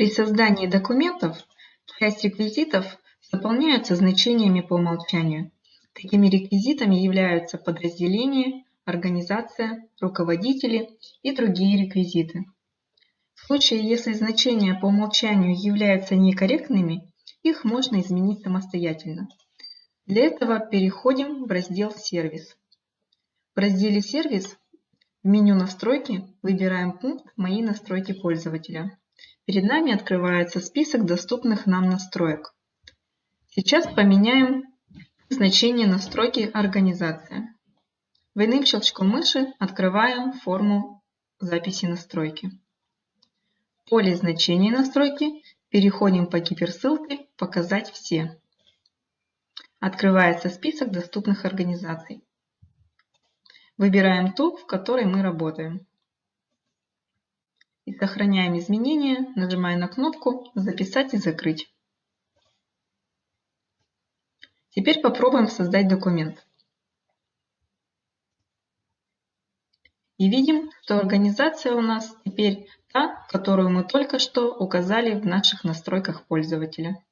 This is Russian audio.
При создании документов часть реквизитов заполняются значениями по умолчанию. Такими реквизитами являются подразделения, организация, руководители и другие реквизиты. В случае, если значения по умолчанию являются некорректными, их можно изменить самостоятельно. Для этого переходим в раздел «Сервис». В разделе «Сервис» в меню «Настройки» выбираем пункт «Мои настройки пользователя». Перед нами открывается список доступных нам настроек. Сейчас поменяем значение настройки организация. Двойным щелчком мыши открываем форму записи настройки. В поле значения настройки переходим по гиперссылке «Показать все». Открывается список доступных организаций. Выбираем ту, в которой мы работаем. И сохраняем изменения, нажимая на кнопку «Записать и закрыть». Теперь попробуем создать документ. И видим, что организация у нас теперь та, которую мы только что указали в наших настройках пользователя.